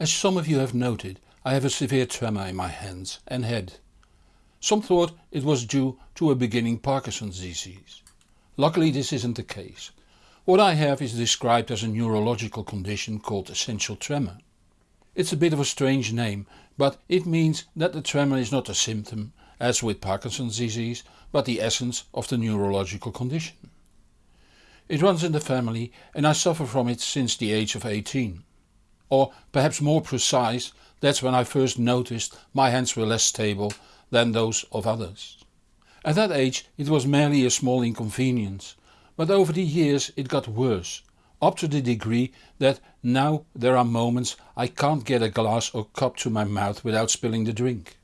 As some of you have noted I have a severe tremor in my hands and head. Some thought it was due to a beginning Parkinson's disease. Luckily this isn't the case. What I have is described as a neurological condition called essential tremor. It's a bit of a strange name but it means that the tremor is not a symptom as with Parkinson's disease but the essence of the neurological condition. It runs in the family and I suffer from it since the age of 18. Or perhaps more precise that's when I first noticed my hands were less stable than those of others. At that age it was merely a small inconvenience but over the years it got worse up to the degree that now there are moments I can't get a glass or cup to my mouth without spilling the drink.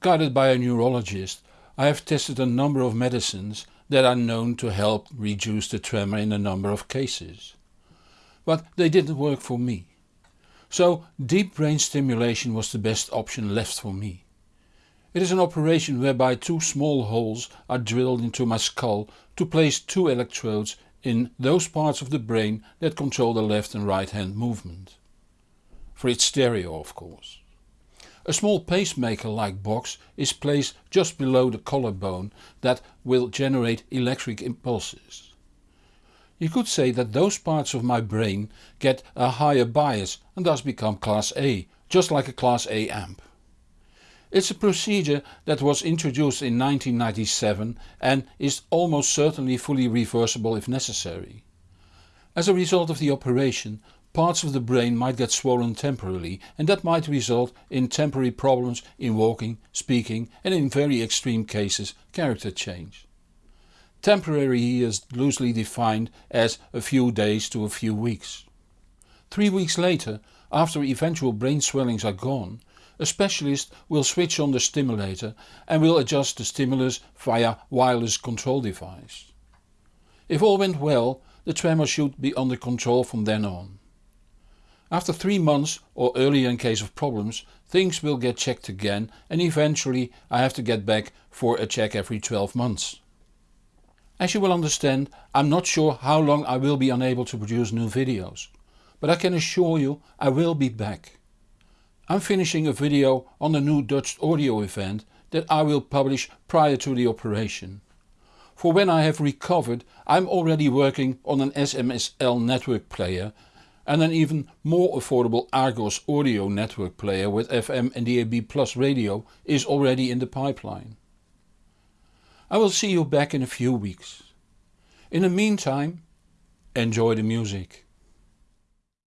Guided by a neurologist I have tested a number of medicines that are known to help reduce the tremor in a number of cases. But they didn't work for me. So deep brain stimulation was the best option left for me. It is an operation whereby two small holes are drilled into my skull to place two electrodes in those parts of the brain that control the left and right hand movement. For it's stereo of course. A small pacemaker like box is placed just below the collarbone that will generate electric impulses. You could say that those parts of my brain get a higher bias and thus become class A, just like a class A amp. It's a procedure that was introduced in 1997 and is almost certainly fully reversible if necessary. As a result of the operation parts of the brain might get swollen temporarily and that might result in temporary problems in walking, speaking and in very extreme cases character change. Temporary is loosely defined as a few days to a few weeks. Three weeks later, after eventual brain swellings are gone, a specialist will switch on the stimulator and will adjust the stimulus via wireless control device. If all went well the tremor should be under control from then on. After 3 months or earlier in case of problems things will get checked again and eventually I have to get back for a check every 12 months. As you will understand I'm not sure how long I will be unable to produce new videos. But I can assure you I will be back. I'm finishing a video on the new Dutch audio event that I will publish prior to the operation. For when I have recovered I'm already working on an SMSL network player and an even more affordable Argon audio network player with FM and DAB Plus radio is already in the pipeline. I will see you back in a few weeks. In the meantime, enjoy the music.